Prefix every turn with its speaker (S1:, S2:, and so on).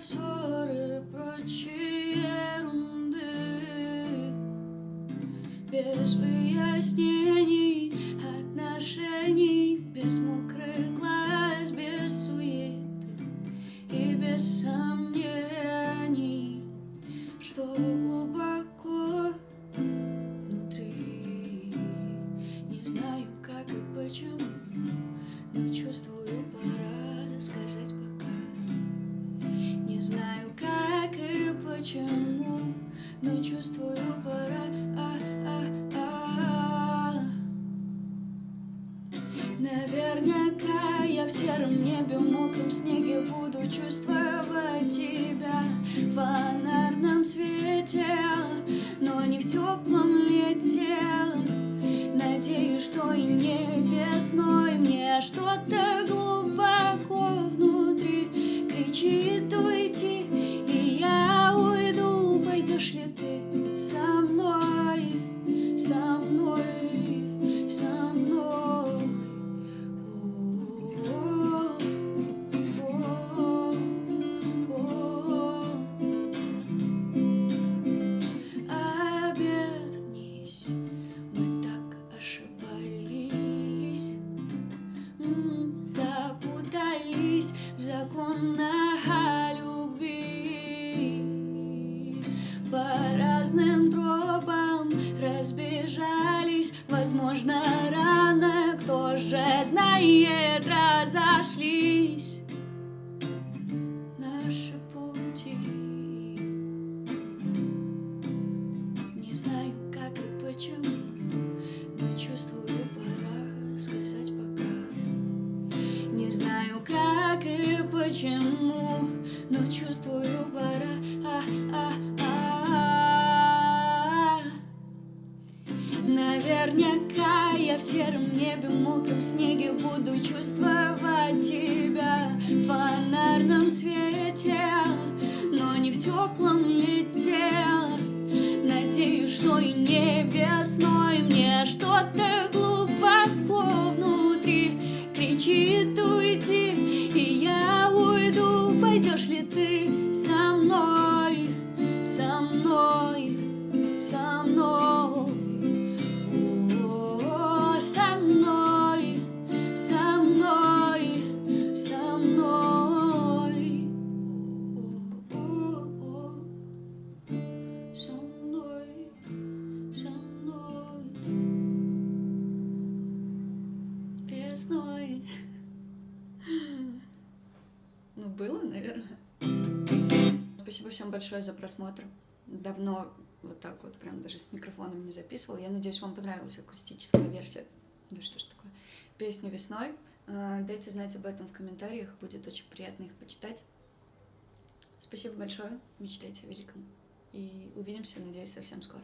S1: обзоры прочей ерунды. Без выяснений Наверняка я в сером небе, в мокром снеге буду чувствовать тебя в фонарном свете, но не в теплом лете. Надеюсь, что и не весной мне что-то глубоко внутри кричит уйти, законах любви. По разным тропам разбежались, возможно, рано, кто же знает, разошлись как и почему, но чувствую, пора. А, а, а. Наверняка я в сером небе, мокром снеге буду чувствовать тебя в фонарном свете, но не в теплом лете. Надеюсь, что и не весной мне что-то кричит уйти, и я уйду. Пойдешь ли ты со мной, со мной, Ну, было, наверное. Спасибо всем большое за просмотр. Давно вот так вот прям даже с микрофоном не записывала. Я надеюсь, вам понравилась акустическая версия. Да что ж такое? Песни весной. А, Дайте знать об этом в комментариях. Будет очень приятно их почитать. Спасибо большое. Мечтайте о великом. И увидимся, надеюсь, совсем скоро.